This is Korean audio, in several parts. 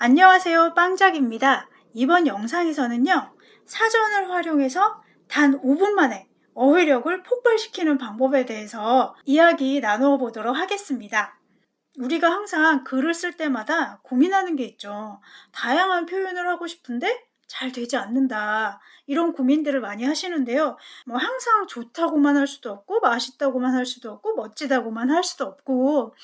안녕하세요 빵작입니다. 이번 영상에서는요 사전을 활용해서 단 5분 만에 어휘력을 폭발시키는 방법에 대해서 이야기 나누어 보도록 하겠습니다. 우리가 항상 글을 쓸 때마다 고민하는 게 있죠. 다양한 표현을 하고 싶은데 잘 되지 않는다. 이런 고민들을 많이 하시는데요. 뭐 항상 좋다고만 할 수도 없고 맛있다고만 할 수도 없고 멋지다고만 할 수도 없고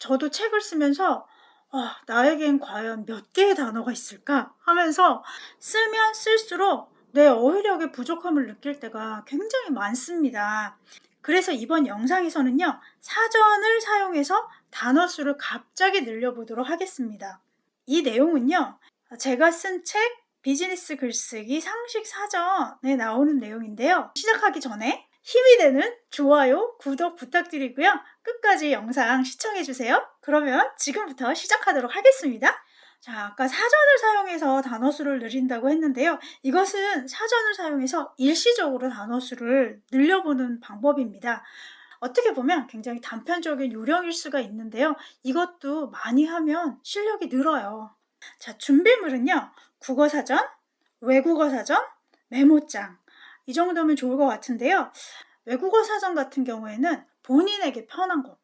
저도 책을 쓰면서 아, 나에겐 과연 몇 개의 단어가 있을까 하면서 쓰면 쓸수록 내 어휘력의 부족함을 느낄 때가 굉장히 많습니다. 그래서 이번 영상에서는요, 사전을 사용해서 단어 수를 갑자기 늘려보도록 하겠습니다. 이 내용은요, 제가 쓴 책 비즈니스 글쓰기 상식 사전에 나오는 내용인데요. 시작하기 전에 힘이 되는 좋아요, 구독 부탁드리고요. 끝까지 영상 시청해주세요. 그러면 지금부터 시작하도록 하겠습니다. 자, 아까 사전을 사용해서 단어 수를 늘린다고 했는데요. 이것은 사전을 사용해서 일시적으로 단어 수를 늘려보는 방법입니다. 어떻게 보면 굉장히 단편적인 요령일 수가 있는데요. 이것도 많이 하면 실력이 늘어요. 자, 준비물은요. 국어사전, 외국어사전, 메모장, 이 정도면 좋을 것 같은데요. 외국어 사전 같은 경우에는 본인에게 편한 거.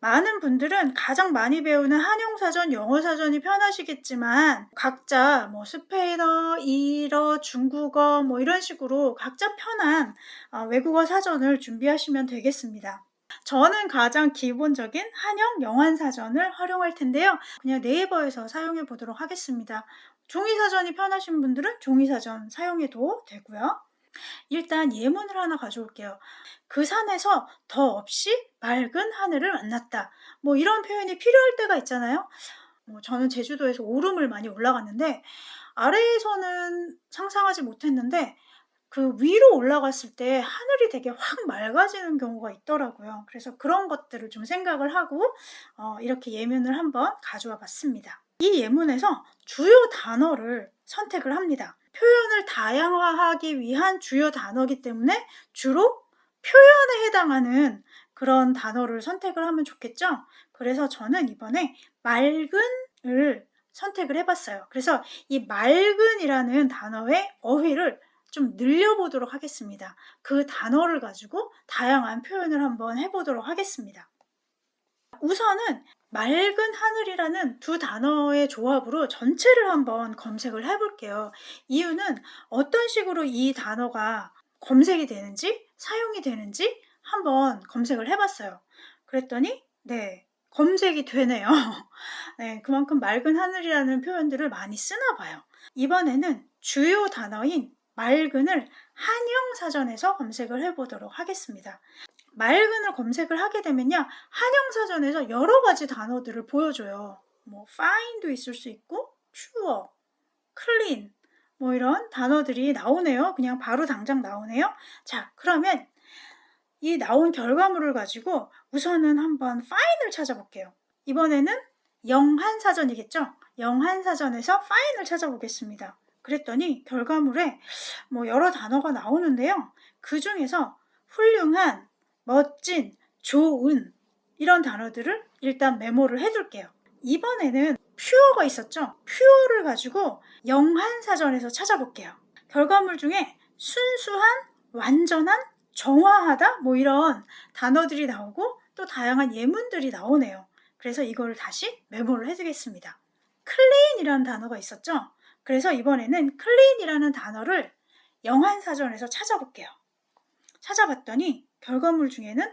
많은 분들은 가장 많이 배우는 한용사전, 영어사전이 편하시겠지만 각자 뭐 스페인어, 일어, 중국어 뭐 이런 식으로 각자 편한 어, 외국어 사전을 준비하시면 되겠습니다. 저는 가장 기본적인 한영 영환사전을 활용할 텐데요. 그냥 네이버에서 사용해 보도록 하겠습니다. 종이사전이 편하신 분들은 종이사전 사용해도 되고요. 일단 예문을 하나 가져올게요. 그 산에서 더 없이 맑은 하늘을 만났다. 뭐 이런 표현이 필요할 때가 있잖아요. 뭐 저는 제주도에서 오름을 많이 올라갔는데 아래에서는 상상하지 못했는데 그 위로 올라갔을 때 하늘이 되게 확 맑아지는 경우가 있더라고요. 그래서 그런 것들을 좀 생각을 하고 어, 이렇게 예문을 한번 가져와 봤습니다. 이 예문에서 주요 단어를 선택을 합니다. 표현을 다양화하기 위한 주요 단어이기 때문에 주로 표현에 해당하는 그런 단어를 선택을 하면 좋겠죠? 그래서 저는 이번에 맑은을 선택을 해봤어요. 그래서 이 맑은이라는 단어의 어휘를 좀 늘려보도록 하겠습니다. 그 단어를 가지고 다양한 표현을 한번 해보도록 하겠습니다. 우선은 맑은 하늘이라는 두 단어의 조합으로 전체를 한번 검색을 해볼게요. 이유는 어떤 식으로 이 단어가 검색이 되는지 사용이 되는지 한번 검색을 해봤어요. 그랬더니 네 검색이 되네요. 네, 그만큼 맑은 하늘이라는 표현들을 많이 쓰나 봐요. 이번에는 주요 단어인 맑은을 한영사전에서 검색을 해보도록 하겠습니다. 맑은을 검색을 하게 되면요. 한영사전에서 여러 가지 단어들을 보여줘요. 뭐 fine도 있을 수 있고 pure, clean 뭐 이런 단어들이 나오네요. 그냥 바로 당장 나오네요. 자 그러면 이 나온 결과물을 가지고 우선은 한번 fine을 찾아볼게요. 이번에는 영한사전이겠죠? 영한사전에서 fine을 찾아보겠습니다. 그랬더니 결과물에 뭐 여러 단어가 나오는데요. 그 중에서 훌륭한, 멋진, 좋은 이런 단어들을 일단 메모를 해둘게요. 이번에는 퓨어가 있었죠? 퓨어를 가지고 영한사전에서 찾아볼게요. 결과물 중에 순수한, 완전한, 정화하다 뭐 이런 단어들이 나오고 또 다양한 예문들이 나오네요. 그래서 이거를 다시 메모를 해두겠습니다. clean이라는 단어가 있었죠? 그래서 이번에는 clean이라는 단어를 영한사전에서 찾아볼게요. 찾아봤더니 결과물 중에는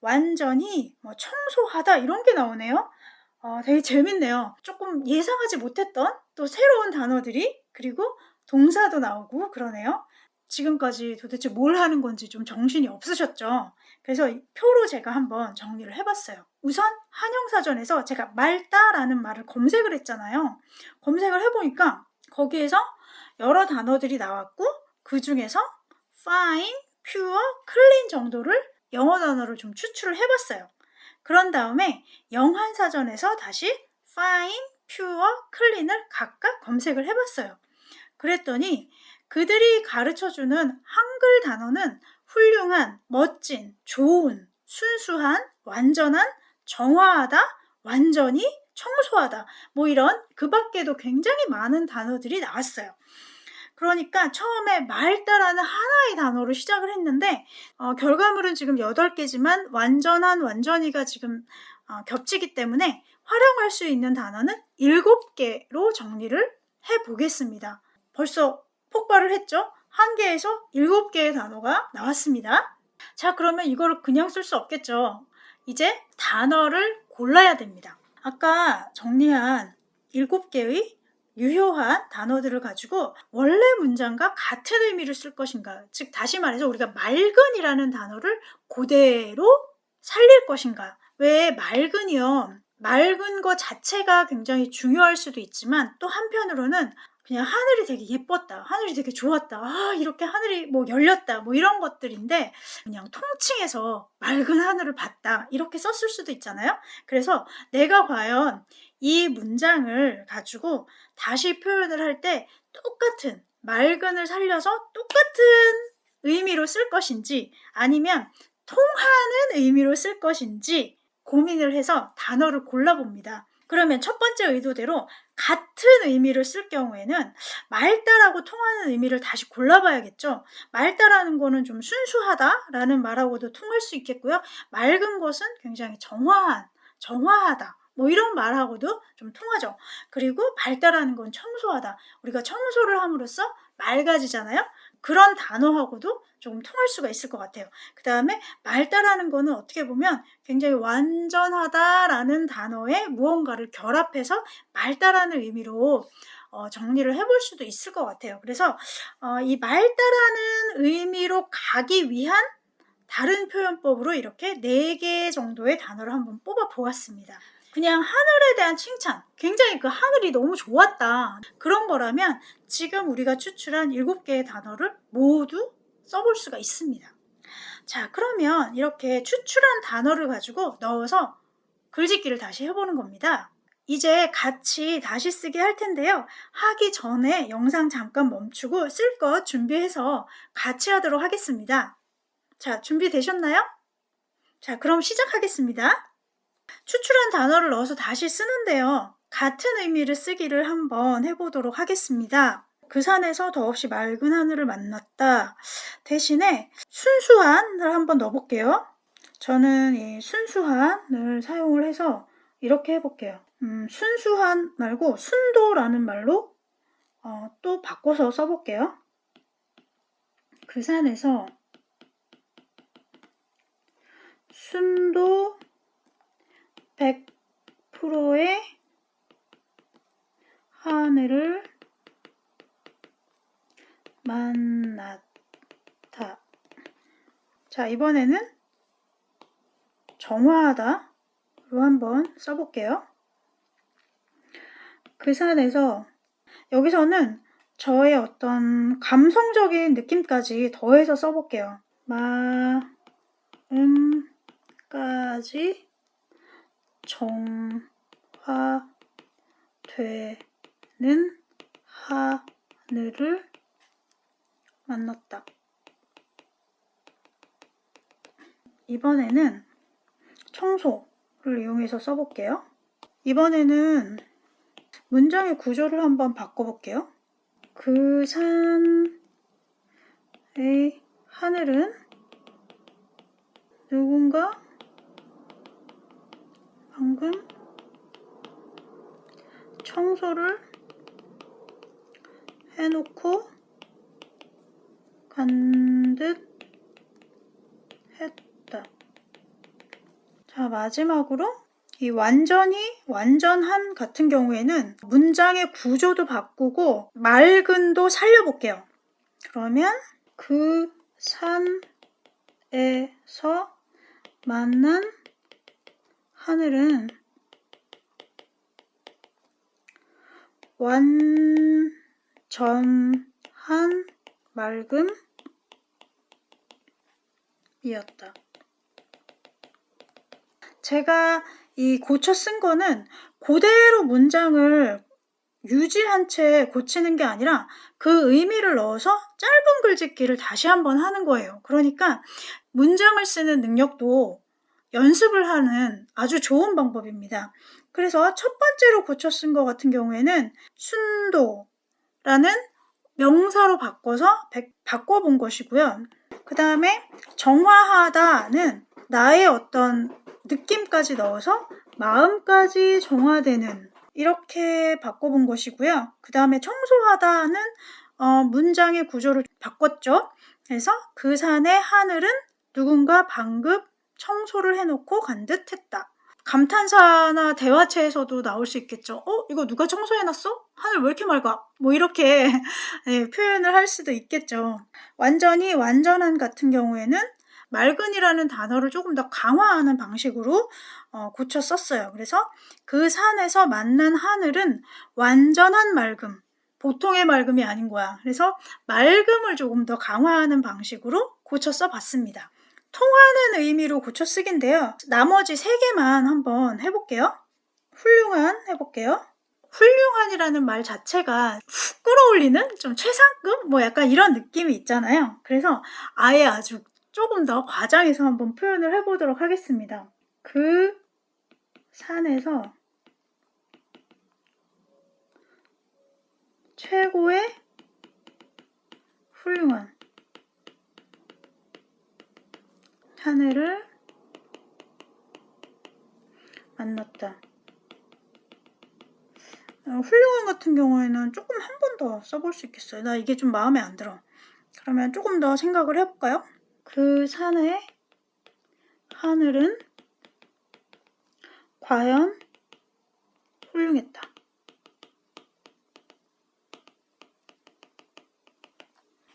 완전히 뭐 청소하다 이런 게 나오네요. 어, 되게 재밌네요. 조금 예상하지 못했던 또 새로운 단어들이 그리고 동사도 나오고 그러네요. 지금까지 도대체 뭘 하는 건지 좀 정신이 없으셨죠? 그래서 표로 제가 한번 정리를 해봤어요. 우선 한영사전에서 제가 맑다라는 말을 검색을 했잖아요. 검색을 해보니까 거기에서 여러 단어들이 나왔고 그 중에서 fine, pure, clean 정도를 영어 단어를 좀 추출을 해봤어요. 그런 다음에 영한사전에서 다시 fine, pure, clean을 각각 검색을 해봤어요. 그랬더니 그들이 가르쳐주는 한글 단어는 훌륭한, 멋진, 좋은, 순수한, 완전한, 정화하다, 완전히, 청소하다 뭐 이런 그 밖에도 굉장히 많은 단어들이 나왔어요. 그러니까 처음에 맑다라는 하나의 단어로 시작을 했는데 어, 결과물은 지금 8개지만 완전한 완전히가 지금 어, 겹치기 때문에 활용할 수 있는 단어는 7개로 정리를 해보겠습니다. 벌써 폭발을 했죠? 한 개에서 7개의 단어가 나왔습니다. 자 그러면 이거를 그냥 쓸 수 없겠죠. 이제 단어를 골라야 됩니다. 아까 정리한 7개의 유효한 단어들을 가지고 원래 문장과 같은 의미를 쓸 것인가. 즉 다시 말해서 우리가 맑은이라는 단어를 그대로 살릴 것인가. 왜 맑은이요? 맑은 것 자체가 굉장히 중요할 수도 있지만 또 한편으로는 그냥 하늘이 되게 예뻤다 하늘이 되게 좋았다 아 이렇게 하늘이 뭐 열렸다 뭐 이런 것들인데 그냥 통칭해서 맑은 하늘을 봤다 이렇게 썼을 수도 있잖아요. 그래서 내가 과연 이 문장을 가지고 다시 표현을 할 때 똑같은 맑은을 살려서 똑같은 의미로 쓸 것인지 아니면 통하는 의미로 쓸 것인지 고민을 해서 단어를 골라봅니다. 그러면 첫 번째 의도대로 같은 의미를 쓸 경우에는 맑다라고 통하는 의미를 다시 골라봐야겠죠. 맑다라는 거는 좀 순수하다라는 말하고도 통할 수 있겠고요. 맑은 것은 굉장히 정화한, 정화하다. 뭐 이런 말하고도 좀 통하죠. 그리고 발달하는 건 청소하다. 우리가 청소를 함으로써 맑아지잖아요. 그런 단어하고도 조금 통할 수가 있을 것 같아요. 그 다음에 말다라는 거는 어떻게 보면 굉장히 완전하다라는 단어에 무언가를 결합해서 말다라는 의미로 어, 정리를 해볼 수도 있을 것 같아요. 그래서 어, 이 말다라는 의미로 가기 위한 다른 표현법으로 이렇게 4개 정도의 단어를 한번 뽑아 보았습니다. 그냥 하늘에 대한 칭찬. 굉장히 그 하늘이 너무 좋았다. 그런 거라면 지금 우리가 추출한 7개의 단어를 모두 써볼 수가 있습니다. 자 그러면 이렇게 추출한 단어를 가지고 넣어서 글짓기를 다시 해보는 겁니다. 이제 같이 다시 쓰기 할 텐데요. 하기 전에 영상 잠깐 멈추고 쓸 것 준비해서 같이 하도록 하겠습니다. 자 준비되셨나요? 자 그럼 시작하겠습니다 추출한 단어를 넣어서 다시 쓰는데요. 같은 의미를 쓰기를 한번 해보도록 하겠습니다. 그 산에서 더없이 맑은 하늘을 만났다. 대신에 순수한을 한번 넣어볼게요. 저는 이 순수한을 사용을 해서 이렇게 해볼게요. 음, 순수한 말고 순도라는 말로 어, 또 바꿔서 써볼게요. 그 산에서 순도 100%의 하늘을 만났다. 자, 이번에는 정화하다로 한번 써볼게요. 그 산에서 여기서는 저의 어떤 감성적인 느낌까지 더해서 써볼게요. 마음까지 정화되는 하늘을 만났다. 이번에는 청소를 이용해서 써볼게요. 이번에는 문장의 구조를 한번 바꿔볼게요. 그 산의 하늘은 누군가 방금 청소를 해놓고 간 듯 했다. 자, 마지막으로 이 완전히 완전한 같은 경우에는 문장의 구조도 바꾸고 맑은도 살려볼게요. 그러면 그 산에서 만난 하늘은 완전한 맑음이었다. 제가 이 고쳐 쓴 거는 그대로 문장을 유지한 채 고치는 게 아니라 그 의미를 넣어서 짧은 글짓기를 다시 한번 하는 거예요. 그러니까 문장을 쓰는 능력도 연습을 하는 아주 좋은 방법입니다. 그래서 첫 번째로 고쳐 쓴 것 같은 경우에는 순도라는 명사로 바꿔서 백- 바꿔본 것이고요. 그 다음에 정화하다는 나의 어떤 느낌까지 넣어서 마음까지 정화되는 이렇게 바꿔본 것이고요. 그 다음에 청소하다는 어, 문장의 구조를 바꿨죠. 그래서 그 산의 하늘은 누군가 방금 청소를 해놓고 간 듯 했다. 감탄사나 대화체에서도 나올 수 있겠죠. 어? 이거 누가 청소해놨어? 하늘 왜 이렇게 맑아? 뭐 이렇게 네, 표현을 할 수도 있겠죠. 완전히 완전한 같은 경우에는 맑은이라는 단어를 조금 더 강화하는 방식으로 어, 고쳐 썼어요. 그래서 그 산에서 만난 하늘은 완전한 맑음, 보통의 맑음이 아닌 거야. 그래서 맑음을 조금 더 강화하는 방식으로 고쳐 써봤습니다. 통하는 의미로 고쳐 쓰기인데요. 나머지 세 개만 한번 해볼게요. 훌륭한 해볼게요. 훌륭한이라는 말 자체가 훅 끌어올리는 좀 최상급 뭐 약간 이런 느낌이 있잖아요. 그래서 아예 아주 조금 더 과장해서 한번 표현을 해보도록 하겠습니다. 그 산에서 최고의 훌륭한 하늘을 만났다. 어, 훌륭한 같은 경우에는 조금 한 번 더 써볼 수 있겠어요. 나 이게 좀 마음에 안 들어. 그러면 조금 더 생각을 해볼까요? 그 산의 하늘은 과연 훌륭했다.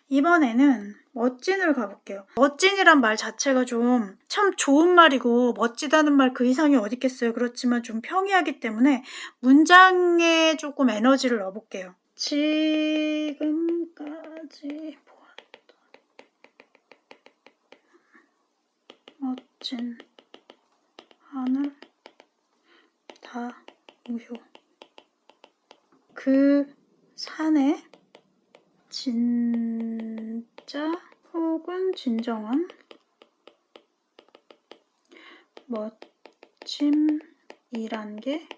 이번에는 멋진을 가볼게요. 멋진이란 말 자체가 좀 참 좋은 말이고 멋지다는 말 그 이상이 어디 있겠어요. 그렇지만 좀 평이하기 때문에 문장에 조금 에너지를 넣어볼게요. 지금까지 보았던 멋진 하늘 다 우효 그 산에 진 짜 혹은 진정한 멋짐이란 게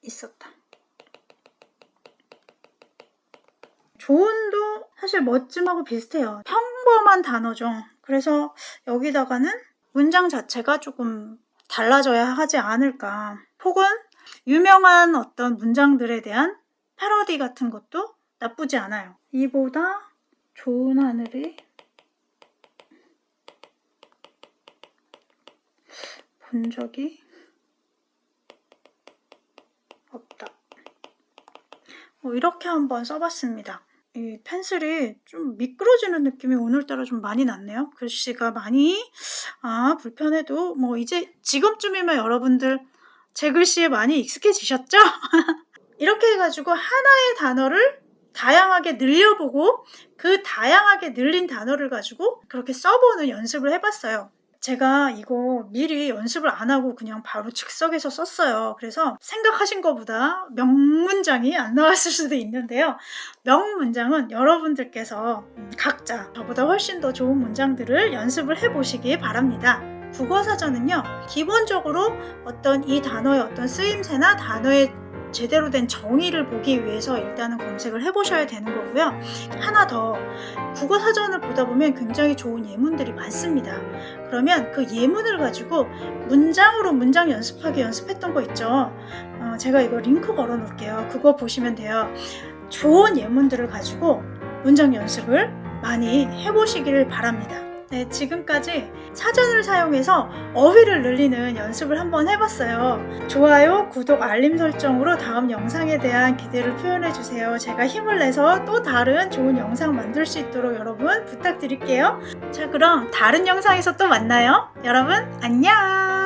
있었다. 조언도 사실 멋짐하고 비슷해요. 평범한 단어죠. 그래서 여기다가는 문장 자체가 조금 달라져야 하지 않을까. 혹은 유명한 어떤 문장들에 대한 패러디 같은 것도 나쁘지 않아요. 이보다 좋은 하늘이 본 적이 없다. 뭐 이렇게 한번 써봤습니다. 이 펜슬이 좀 미끄러지는 느낌이 오늘따라 좀 많이 났네요. 글씨가 많이 아 불편해도 뭐 이제 지금쯤이면 여러분들 제 글씨에 많이 익숙해지셨죠? 이렇게 해가지고 하나의 단어를 다양하게 늘려보고 그 다양하게 늘린 단어를 가지고 그렇게 써보는 연습을 해봤어요. 제가 이거 미리 연습을 안 하고 그냥 바로 즉석에서 썼어요. 그래서 생각하신 것보다 명문장이 안 나왔을 수도 있는데요. 명문장은 여러분들께서 각자 저보다 훨씬 더 좋은 문장들을 연습을 해보시기 바랍니다. 국어사전은요, 기본적으로 어떤 이 단어의 어떤 쓰임새나 단어의 제대로 된 정의를 보기 위해서 일단은 검색을 해보셔야 되는 거고요. 하나 더 국어 사전을 보다 보면 굉장히 좋은 예문들이 많습니다. 그러면 그 예문을 가지고 문장으로 문장 연습하기 연습했던 거 있죠. 어, 제가 이거 링크 걸어 놓을게요. 그거 보시면 돼요. 좋은 예문들을 가지고 문장 연습을 많이 해보시기를 바랍니다. 네, 지금까지 사전을 사용해서 어휘를 늘리는 연습을 한번 해봤어요. 좋아요, 구독, 알림 설정으로 다음 영상에 대한 기대를 표현해주세요. 제가 힘을 내서 또 다른 좋은 영상 만들 수 있도록 여러분 부탁드릴게요. 자, 그럼 다른 영상에서 또 만나요. 여러분, 안녕!